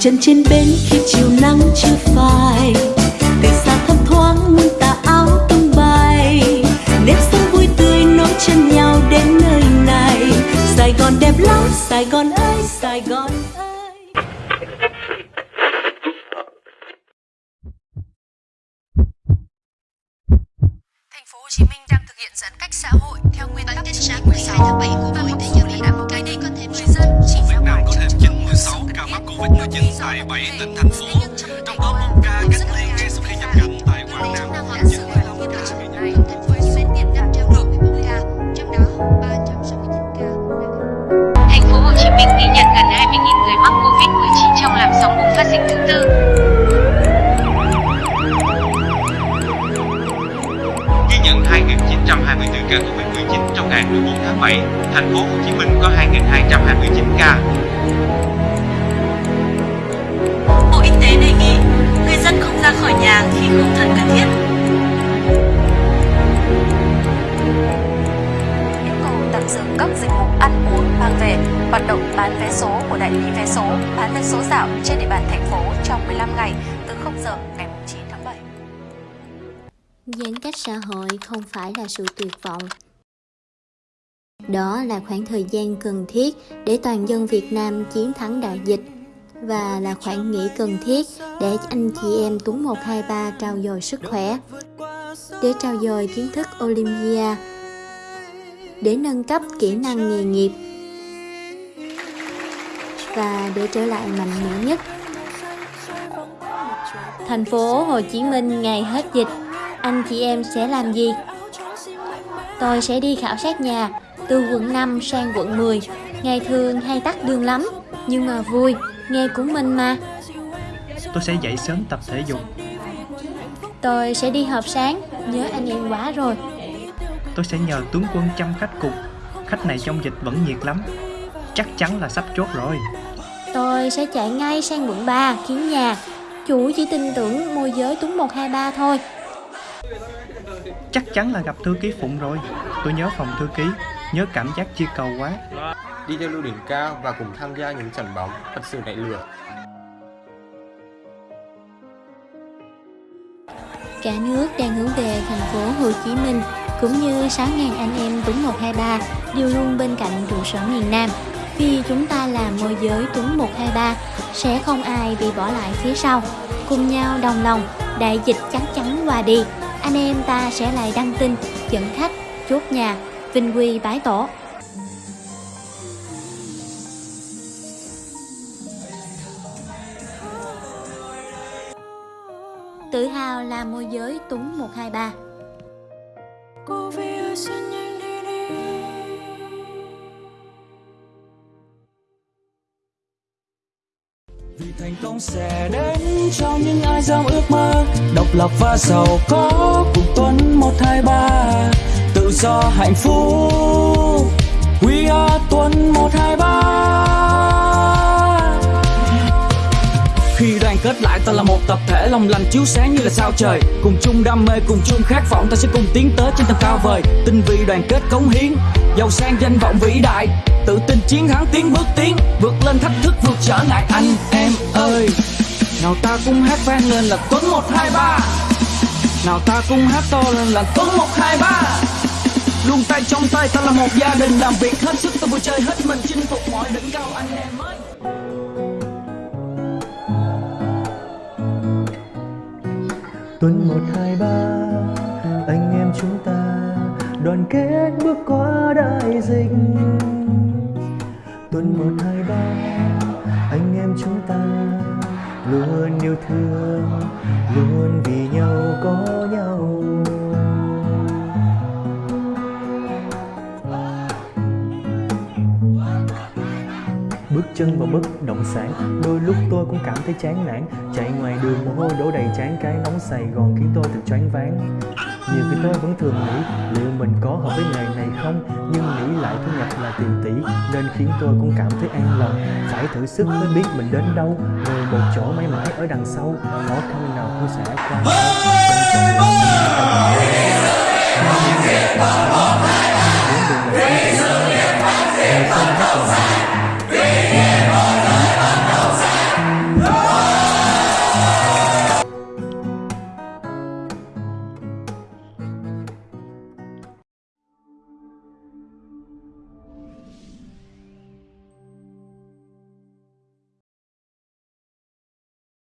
chân trên bến khi chiều nắng chưa phai. Từ xa thấp thoáng muôn tà áo tung bay. Nếp sống vui tươi nối chân nhau đến nơi này. Sài gòn đẹp lắm sài gòn ơi sài gòn ơi. Thành phố Hồ Chí Minh đang thực hiện giãn cách xã hội theo nguyên tắc nhất trí 12 tháng 7 của Bộ Y tế Nhật Bản. Một cái đây có thêm người dân tại 7 tỉnh, thành phố, trong đó một ca cách ly ngay sau khi nhập cảnh tại Quảng Nam. Nam đã xử phạt nghiêm trường hợp này. Thành phố Hồ Chí Minh hiện đang trao đổi 11 ca, trong đó 369 ca Thành phố Hồ Chí Minh ghi nhận gần 20.000 người mắc Covid-19 trong làn sóng bùng phát dịch thứ tư. Ghi nhận 2.924 ca Covid-19 trong ngày 14 tháng 7, thành phố Hồ Chí Minh có 2.229 ca. dừng các dịch vụ ăn uống mang về, hoạt động bán vé số của đại lý vé số, bán vé số dạo trên địa bàn thành phố trong 15 ngày từ 0 giờ ngày 9 tháng 7. Giãn cách xã hội không phải là sự tuyệt vọng. Đó là khoảng thời gian cần thiết để toàn dân Việt Nam chiến thắng đại dịch và là khoảng nghỉ cần thiết để anh chị em Tuấn 123 trao dồi sức khỏe, để trao dồi kiến thức Olympia, để nâng cấp kỹ năng nghề nghiệp và để trở lại mạnh mẽ nhất. Thành phố Hồ Chí Minh ngày hết dịch, anh chị em sẽ làm gì? Tôi sẽ đi khảo sát nhà, từ quận 5 sang quận 10. Ngày thường hay tắt đường lắm, nhưng mà vui, nghe của mình mà. Tôi sẽ dậy sớm tập thể dục. Tôi sẽ đi họp sáng, nhớ anh em quá rồi. Tôi sẽ nhờ tướng quân chăm khách cục. Khách này trong dịch vẫn nhiệt lắm. Chắc chắn là sắp chốt rồi. Tôi sẽ chạy ngay sang quận 3 kiến nhà. Chủ chỉ tin tưởng môi giới Tuấn 123 thôi. Chắc chắn là gặp thư ký Phụng rồi. Tôi nhớ phòng thư ký, nhớ cảm giác chia cầu quá. đi theo lưu đỉnh cao và cùng tham gia những trận bóng thật sự nảy lửa. Cả nước đang hướng về thành phố Hồ Chí Minh cũng như 6.000 anh em Tuấn 123 đều luôn bên cạnh trụ sở miền Nam. Vì chúng ta là môi giới Tuấn 123 sẽ không ai bị bỏ lại phía sau. Cùng nhau đồng lòng, đại dịch chắc chắn qua đi. Anh em ta sẽ lại đăng tin, dẫn khách, chốt nhà, vinh quy bái tổ. Tự hào là môi giới Tuấn 123 Vì thành công sẽ đến cho những ai dám ước mơ. Độc lập và giàu có cùng Tuấn 123 Tự do, hạnh phúc, We are Tuấn 123 Khi đoàn kết lại ta là một tập thể lòng lành chiếu sáng như là sao trời. Cùng chung đam mê, cùng chung khát vọng ta sẽ cùng tiến tới trên tầm cao vời. Tinh vi đoàn kết cống hiến, giàu sang danh vọng vĩ đại. Tự tin chiến thắng tiến bước tiến, vượt lên thách thức vượt trở ngại. Anh em ơi Nào ta cùng hát vang lên là Tuấn 123 Nào ta cùng hát to lên là Tuấn 123 Luôn tay trong tay ta là một gia đình làm việc hết sức ta vui chơi hết mình chinh phục mọi đỉnh cao. Anh em ơi. Tuần 123 anh em chúng ta đoàn kết bước qua đại dịch. Tuần 123 anh em chúng ta luôn yêu thương, luôn vì nhau có nhau. Bước chân vào bất động sản. Đôi lúc tôi cũng cảm thấy chán nản, Chạy ngoài đường mồ hôi đổ đầy chán Cái nóng Sài Gòn khiến tôi thật choáng váng. Nhiều khi tôi vẫn thường nghĩ Liệu mình có hợp với nghề này không, Nhưng nghĩ lại thu nhập là tiền tỷ, Nên khiến tôi cũng cảm thấy an lòng. Phải thử sức mới biết mình đến đâu Rồi một chỗ mãi mãi ở đằng sau, Khó khăn nào cũng sẽ qua. Quan trọng là mình phải